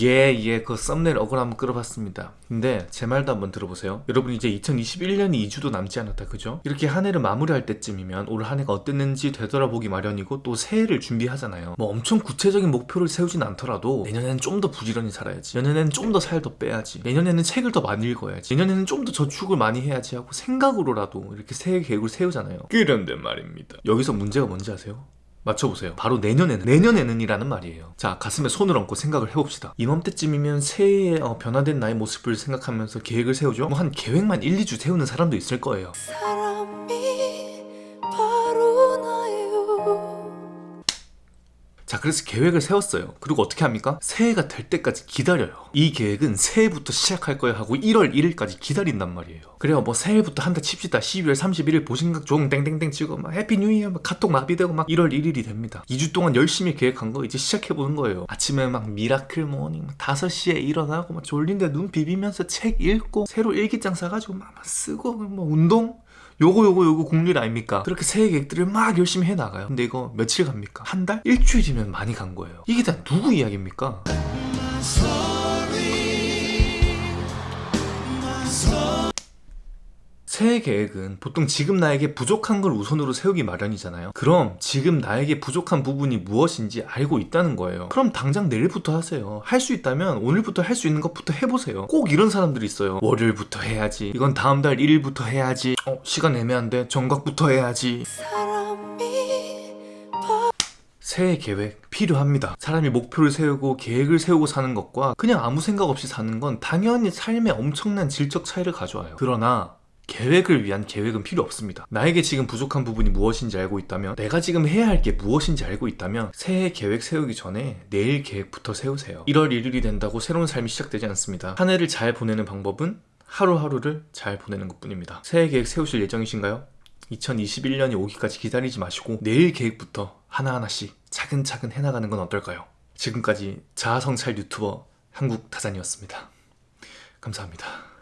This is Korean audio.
예, 예, 그 썸네일 억울 한번 끌어봤습니다. 근데 제 말도 한번 들어보세요. 여러분 이제 2021년이 2주도 남지 않았다, 그죠? 이렇게 한 해를 마무리할 때쯤이면 올 한 해가 어땠는지 되돌아보기 마련이고 또 새해를 준비하잖아요. 뭐 엄청 구체적인 목표를 세우진 않더라도 내년에는 좀 더 부지런히 살아야지. 내년에는 좀 더 살 더 빼야지. 내년에는 책을 더 많이 읽어야지. 내년에는 좀 더 저축을 많이 해야지 하고 생각으로라도 이렇게 새해 계획을 세우잖아요. 그런데 말입니다. 여기서 문제가 뭔지 아세요? 맞춰보세요. 바로 내년에는 내년에는 이라는 말이에요. 자 가슴에 손을 얹고 생각을 해봅시다. 이맘때쯤이면 새해의 어, 변화된 나의 모습을 생각하면서 계획을 세우죠. 뭐 한 계획만 1, 2주 세우는 사람도 있을 거예요. 자 그래서 계획을 세웠어요. 그리고 어떻게 합니까? 새해가 될 때까지 기다려요. 이 계획은 새해부터 시작할 거야 하고 1월 1일까지 기다린단 말이에요. 그래요 뭐 새해부터 한다 칩시다. 12월 31일 보신각 종 땡땡땡 치고 막 Happy New Year 막 카톡 마비되고 막 1월 1일이 됩니다. 2주 동안 열심히 계획한 거 이제 시작해보는 거예요. 아침에 막 miracle morning 막 5시에 일어나고 막 졸린데 눈 비비면서 책 읽고 새로 일기장 사가지고 막, 막 쓰고 뭐 운동 요거 요거 요거 국룰 아닙니까? 그렇게 새해 계획들을 막 열심히 해나가요 근데 이거 며칠 갑니까? 한 달? 일주일이면 많이 간 거예요 이게 다 누구 이야기입니까? 새해 계획은 보통 지금 나에게 부족한 걸 우선으로 세우기 마련이잖아요. 그럼 지금 나에게 부족한 부분이 무엇인지 알고 있다는 거예요. 그럼 당장 내일부터 하세요. 할 수 있다면 오늘부터 할 수 있는 것부터 해보세요. 꼭 이런 사람들이 있어요. 월요일부터 해야지. 이건 다음 달 1일부터 해야지. 어 시간 애매한데 정각부터 해야지. 새해 계획 필요합니다. 사람이 목표를 세우고 계획을 세우고 사는 것과 그냥 아무 생각 없이 사는 건 당연히 삶에 엄청난 질적 차이를 가져와요. 그러나 계획을 위한 계획은 필요 없습니다. 나에게 지금 부족한 부분이 무엇인지 알고 있다면 내가 지금 해야 할 게 무엇인지 알고 있다면 새해 계획 세우기 전에 내일 계획부터 세우세요. 1월 1일이 된다고 새로운 삶이 시작되지 않습니다. 한 해를 잘 보내는 방법은 하루하루를 잘 보내는 것 뿐입니다. 새해 계획 세우실 예정이신가요? 2021년이 오기까지 기다리지 마시고 내일 계획부터 하나하나씩 차근차근 해나가는 건 어떨까요? 지금까지 자아성찰 유튜버 한국타잔이었습니다. 감사합니다. 아.